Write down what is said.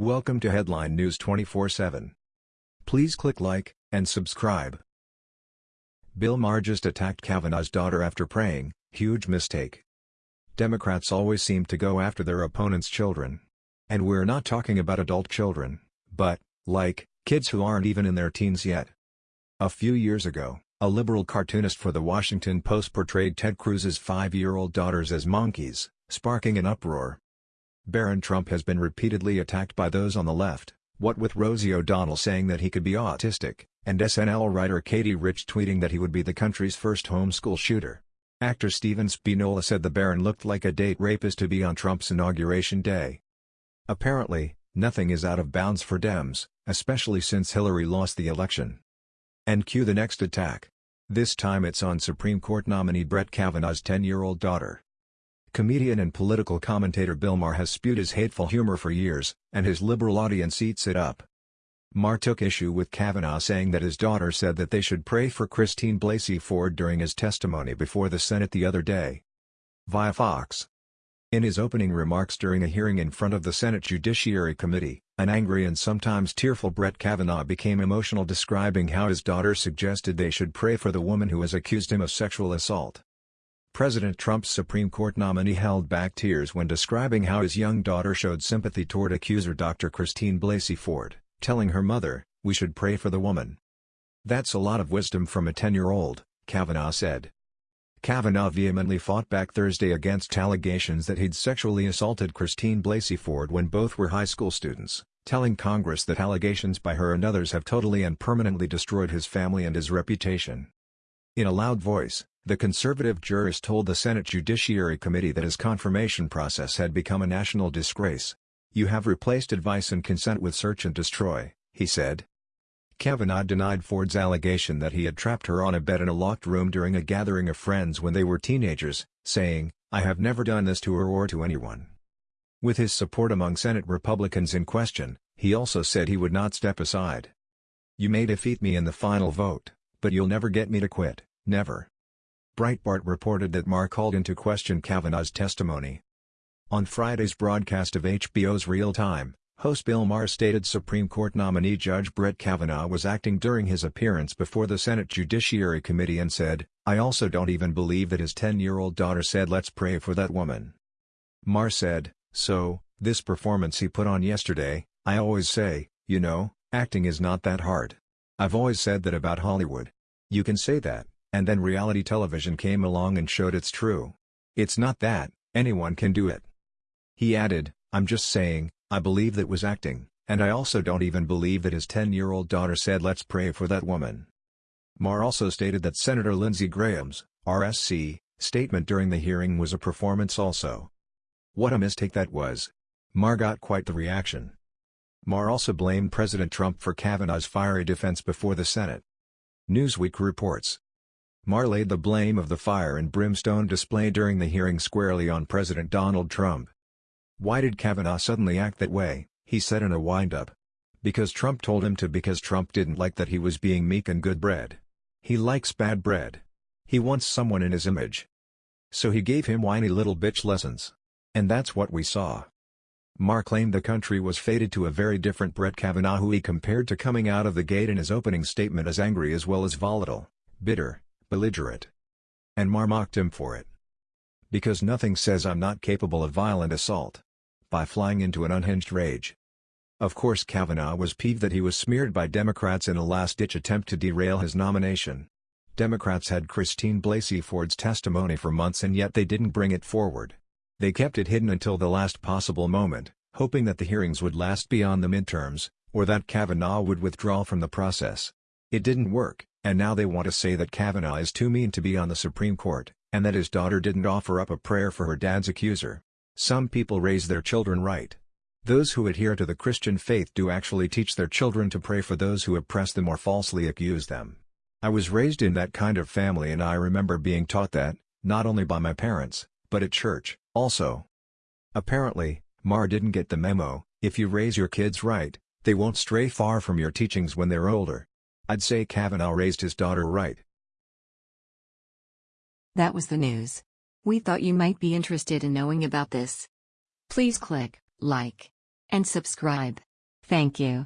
Welcome to Headline News 24/7. Please click like and subscribe. Bill Maher just attacked Kavanaugh's daughter after praying, huge mistake. Democrats always seem to go after their opponents' children. And we're not talking about adult children, but, like, kids who aren't even in their teens yet. A few years ago, a liberal cartoonist for the Washington Post portrayed Ted Cruz's five-year-old daughters as monkeys, sparking an uproar. Barron Trump has been repeatedly attacked by those on the left, what with Rosie O'Donnell saying that he could be autistic, and SNL writer Katie Rich tweeting that he would be the country's first homeschool shooter. Actor Stephen Spinella said the Barron looked like a date rapist to be on Trump's inauguration day. Apparently, nothing is out of bounds for Dems, especially since Hillary lost the election. And cue the next attack. This time it's on Supreme Court nominee Brett Kavanaugh's 10-year-old daughter. Comedian and political commentator Bill Maher has spewed his hateful humor for years, and his liberal audience eats it up. Maher took issue with Kavanaugh saying that his daughter said that they should pray for Christine Blasey Ford during his testimony before the Senate the other day. Via Fox. In his opening remarks during a hearing in front of the Senate Judiciary Committee, an angry and sometimes tearful Brett Kavanaugh became emotional describing how his daughter suggested they should pray for the woman who has accused him of sexual assault. President Trump's Supreme Court nominee held back tears when describing how his young daughter showed sympathy toward accuser Dr. Christine Blasey Ford, telling her mother, we should pray for the woman. That's a lot of wisdom from a 10-year-old, Kavanaugh said. Kavanaugh vehemently fought back Thursday against allegations that he'd sexually assaulted Christine Blasey Ford when both were high school students, telling Congress that allegations by her and others have totally and permanently destroyed his family and his reputation. In a loud voice, the conservative jurist told the Senate Judiciary Committee that his confirmation process had become a national disgrace. You have replaced advice and consent with search and destroy, he said. Kavanaugh denied Ford's allegation that he had trapped her on a bed in a locked room during a gathering of friends when they were teenagers, saying, I have never done this to her or to anyone. With his support among Senate Republicans in question, he also said he would not step aside. You may defeat me in the final vote, but you'll never get me to quit, never. Breitbart reported that Maher called into question Kavanaugh's testimony. On Friday's broadcast of HBO's Real Time, host Bill Maher stated Supreme Court nominee Judge Brett Kavanaugh was acting during his appearance before the Senate Judiciary Committee and said, I also don't even believe that his 10-year-old daughter said let's pray for that woman. Maher said, so, this performance he put on yesterday, I always say, you know, acting is not that hard. I've always said that about Hollywood. You can say that. And then reality television came along and showed it's true. It's not that, anyone can do it. He added, I'm just saying, I believe that was acting, and I also don't even believe that his 10-year-old daughter said let's pray for that woman. Maher also stated that Senator Lindsey Graham's, RSC, statement during the hearing was a performance also. What a mistake that was. Maher got quite the reaction. Maher also blamed President Trump for Kavanaugh's fiery defense before the Senate. Newsweek reports, Maher laid the blame of the fire and brimstone display during the hearing squarely on President Donald Trump. Why did Kavanaugh suddenly act that way, he said in a wind-up. Because Trump told him to because Trump didn't like that he was being meek and good bread. He likes bad bread. He wants someone in his image. So he gave him whiny little bitch lessons. And that's what we saw. Maher claimed the country was fated to a very different Brett Kavanaugh who he compared to coming out of the gate in his opening statement as angry as well as volatile, bitter, belligerent. And Maher mocked him for it. Because nothing says I'm not capable of violent assault. By flying into an unhinged rage. Of course Kavanaugh was peeved that he was smeared by Democrats in a last-ditch attempt to derail his nomination. Democrats had Christine Blasey Ford's testimony for months and yet they didn't bring it forward. They kept it hidden until the last possible moment, hoping that the hearings would last beyond the midterms, or that Kavanaugh would withdraw from the process. It didn't work, and now they want to say that Kavanaugh is too mean to be on the Supreme Court, and that his daughter didn't offer up a prayer for her dad's accuser. Some people raise their children right. Those who adhere to the Christian faith do actually teach their children to pray for those who oppress them or falsely accuse them. I was raised in that kind of family and I remember being taught that, not only by my parents, but at church, also. Apparently, Maher didn't get the memo, if you raise your kids right, they won't stray far from your teachings when they're older. I'd say Kavanaugh raised his daughter right. That was the news. We thought you might be interested in knowing about this. Please click like and subscribe. Thank you.